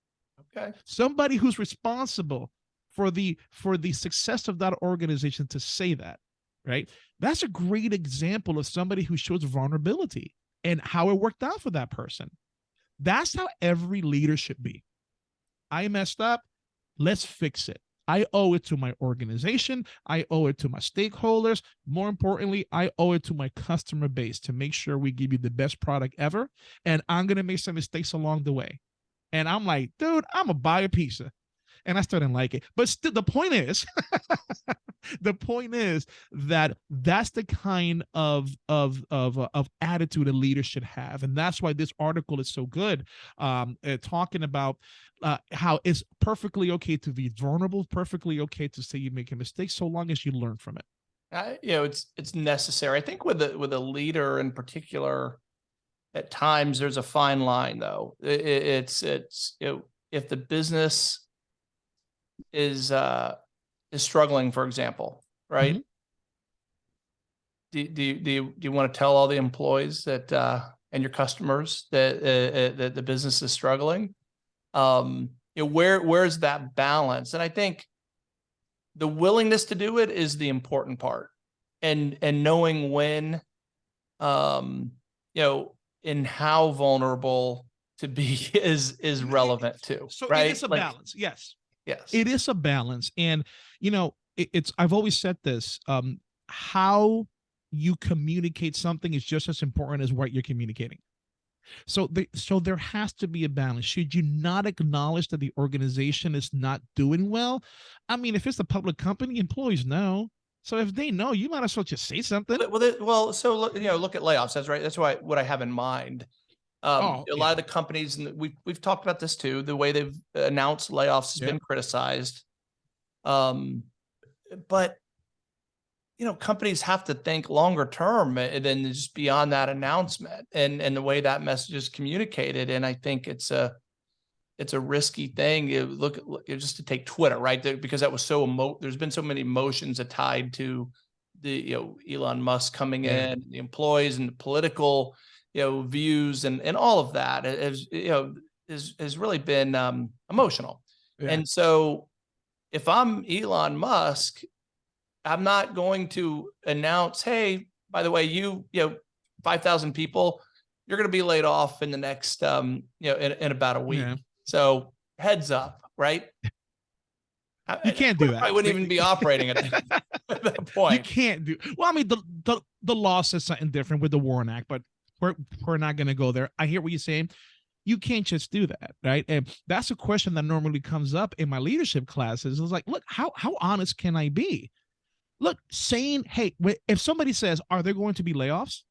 Okay. somebody who's responsible for the for the success of that organization to say that right that's a great example of somebody who shows vulnerability and how it worked out for that person. That's how every leader should be. I messed up. Let's fix it. I owe it to my organization. I owe it to my stakeholders. More importantly i owe it to my customer base to make sure we give you the best product ever and i'm going to make some mistakes along the way. And I'm like, dude, I'm gonna buy a pizza. And I still didn't like it. But still, the point is, the point is that that's the kind of of of uh, of attitude a leader should have, and that's why this article is so good. Um, uh, talking about uh, how it's perfectly okay to be vulnerable, perfectly okay to say you make a mistake, so long as you learn from it. I, you know, it's it's necessary. I think with a with a leader in particular, at times there's a fine line though. I- I- it's it's know, if the business is uh is struggling, for example, right? Do, do, you- do, you, do you want to tell all the employees that uh and your customers that uh, uh, that the business is struggling? Um, you know, where where's that balance? And I think the willingness to do it is the important part and and knowing when um you know and how vulnerable to be is is relevant too So right it is a Like, balance, yes. Yes. It is a balance and you know it, it's i've always said this um how you communicate something is just as important as what you're communicating. So the, so there has to be a balance. Should you not acknowledge that the organization is not doing well? I mean if it's a public company employees know. So if they know you might as well just say something. Well, well so look you know look at layoffs. That's right. That's why what i have in mind um Oh, a lot of the companies and we've we've talked about this too the way they've announced layoffs has Yeah. been criticized um but you know companies have to think longer term uh, than just beyond that announcement and and the way that message is communicated and i think it's a it's a risky thing look at look- just to take twitter right there, because that was so emo- there's been so many emotions tied to the you know elon musk coming Yeah. in the employees and the political you know views and and all of that has you know has has really been um emotional. Yeah. and so if i'm elon musk i'm not going to announce hey by the way you you know 5000 people you're going to be laid off in the next um you know in, in about a week. Yeah. so heads up right? You can't do that. I wouldn't even be operating at that, at that you can't do well i mean the the, the law says something different with the WARN Act but we're we're not going to go there. I hear what you're saying. You can't just do that right? And that's a question that normally comes up in my leadership classes. It's like look how how honest can i be? Look saying hey if somebody says are there going to be layoffs?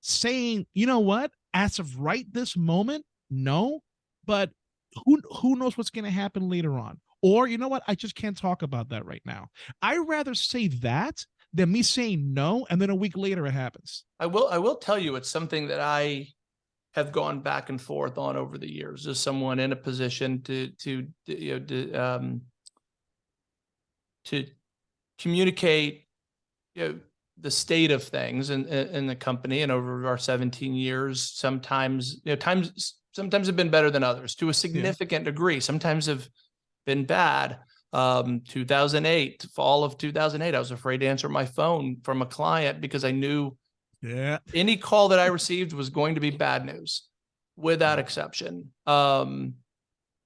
Saying you know what? As of right this moment no but who who knows what's going to happen later on? Or you know what? I just can't talk about that right now. I rather say that than me saying no and then a week later it happens I will I will tell you it's something that I have gone back and forth on over the years as someone in a position to to you know to, um to communicate you know, the state of things in, in, in the company and over our 17 years, sometimes, you know, times, sometimes have been better than others to a significant degree. Sometimes have been bad. Um, 2008, fall of 2008, I was afraid to answer my phone from a client because I knew Yeah. any call that I received was going to be bad news without exception. Um,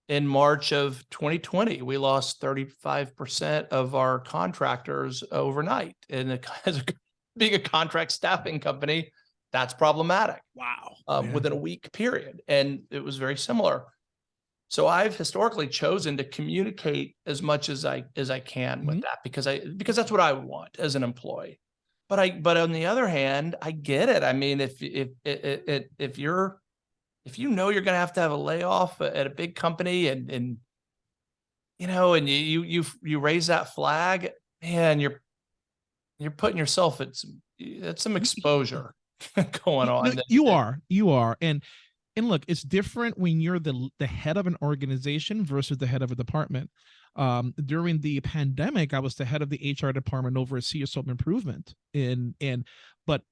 in March of 2020, we lost 35% of our contractors overnight. And it- as a, being a contract staffing company, that's problematic Wow. um, within a week period. And it was very similar. So I've historically chosen to communicate as much as I as I can with Mhm. that because I because that's what I would want as an employee. But I but on the other hand, I get it. I mean, if if if if, if you're if you know you're going to have to have a layoff at a big company and and you know and you you you you raise that flag, man, you're you're putting yourself at some that's some exposure going on. no, you are, you are, and and look, it's different when you're the the head of an organization versus the head of a department. Um, during the pandemic, I was the head of the HR department over at Sears Home Improvement, and and but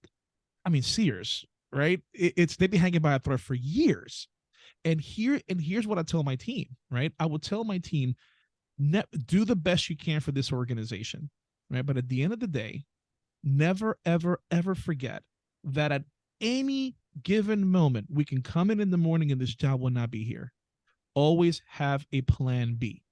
I mean Sears, right? It, it's they've been hanging by a thread for years, and here and here's what I tell my team, right? I will tell my team, do the best you can for this organization, right? But at the end of the day, never ever ever forget that at any given moment we can come in in the morning and this job will not be here. Always have a plan b.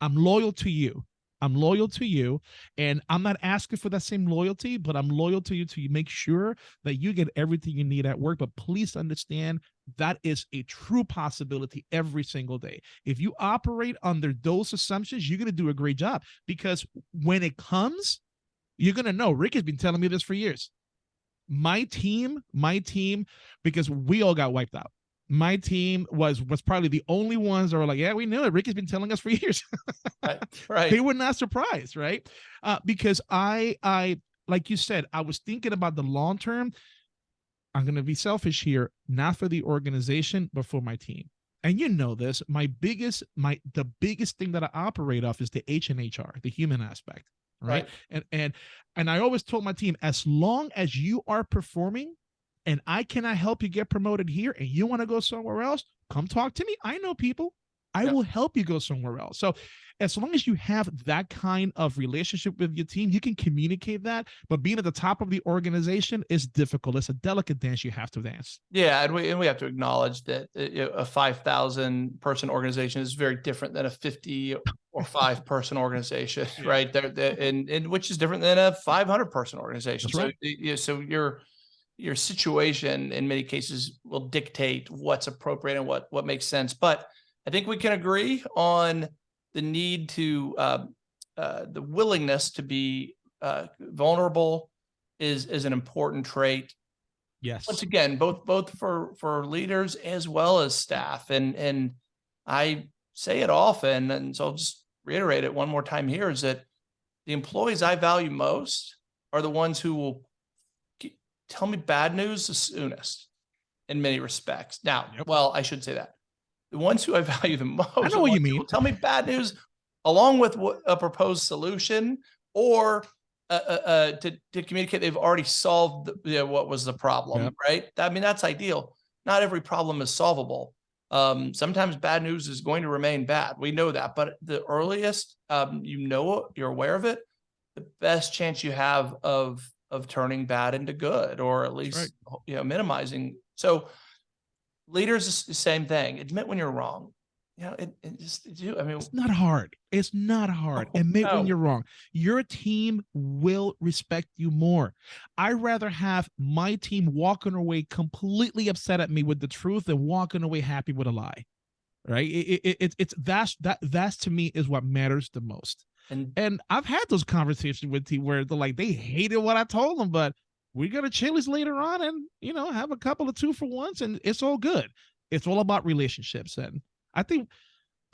I'm loyal to you. I'm loyal to you and i'm not asking for that same loyalty but i'm loyal to you to make sure that you get everything you need at work. But please understand that is a true possibility every single day. If you operate under those assumptions you're going to do a great job because when it comes you're going to know. Rick has been telling me this for years my team my team because we all got wiped out. My team was was probably the only ones that were like yeah we knew it. Rick has been telling us for years. Right. Right. they were not surprised right? Uh, because i i like you said i was thinking about the long term. I'm going to be selfish here not for the organization but for my team. And you know this my biggest my the biggest thing that i operate off is the h and hr the human aspect right? Right. and and and i always told my team as long as you are performing and i cannot help you get promoted here and you want to go somewhere else come talk to me i know people i will help you go somewhere else so as long as you have that kind of relationship with your team you can communicate that but being at the top of the organization is difficult it's a delicate dance you have to dance Yeah, and we and we have to acknowledge that uh, a five thousand person organization is very different than a fifty or five person organization, right? There, there- and and which is different than a five hundred person organization. That's so right. so your your situation in many cases will dictate what's appropriate and what what makes sense. But I think we can agree on the need to uh, uh, the willingness to be uh, vulnerable is is an important trait yes once again, both both for for leaders as well as staff. And and I say it often, and so I'll just reiterate it one more time here: is that the employees I value most are the ones who will tell me bad news the soonest, in many respects. Now, Yep. well, I should say that the ones who I value the most. are know what you mean. Tell me bad news along with a proposed solution or uh, uh, uh, to, to communicate they've already solved the, you know, what was the problem, Yep. right? I mean, that's ideal. Not every problem is solvable. Um, sometimes bad news is going to remain bad. We know that, but the earliest um, you know you're aware of it, the best chance you have of of turning bad into good, or at least you know minimizing. So leaders is the same thing. Admit when you're wrong. You know, it, it just do. I mean, It's not hard. It's not hard. Oh, Admit when you're wrong. Your team will respect you more. I rather have my team walking away completely upset at me with the truth than walking away happy with a lie. Right? It, it, it, it's that's that that's to me is what matters the most. and And I've had those conversations with team where they're like they hated what I told them, but we go to Chili's later on and you know have a couple of two for ones and it's all good. It's all about relationships and I think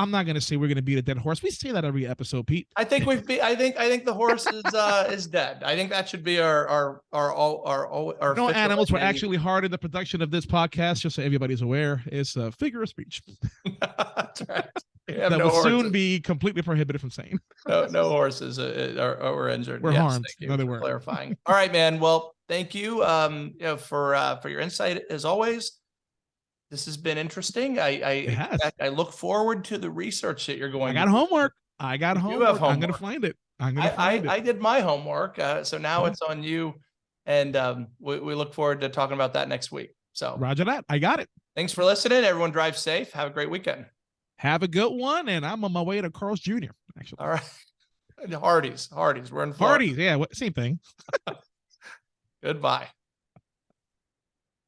I'm not gonna say we're gonna beat a dead horse. We say that every episode, Pete. I think we've. Be, I think. I think the horse is uh is dead. I think that should be our our our our our, our, No animals were actually hard in the production of this podcast, just so everybody's aware. It's a figure of speech. That's right. That no will soon be completely prohibited from saying. No, no horses are, are were injured. Were Yes, harmed. No, they weren't. Clarifying. All right, man. Well, thank you, um, you know, for, uh, for your insight as always. This has been interesting. I, I. I look forward to the research that you're going. I got to homework. I got homework. have I'm gonna find it. I'm I, find I, I did my homework, uh, so now Yeah. it's on you. And, um, we, we look forward to talking about that next week. So Roger that. I got it. thanks for listening. Everyone drive safe. Have a great weekend. Have a good one, and I'm on my way to Carl's Jr. Actually, All right. Hardee's, Hardee's. We're in Florida. parties. Yeah, same thing. Goodbye.